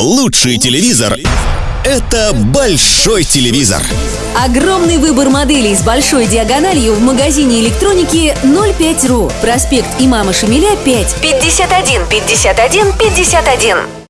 Лучший телевизор – это большой телевизор. Огромный выбор моделей с большой диагональю в магазине электроники 05.ru. Проспект Имама Шамиля 5. 51 51 51.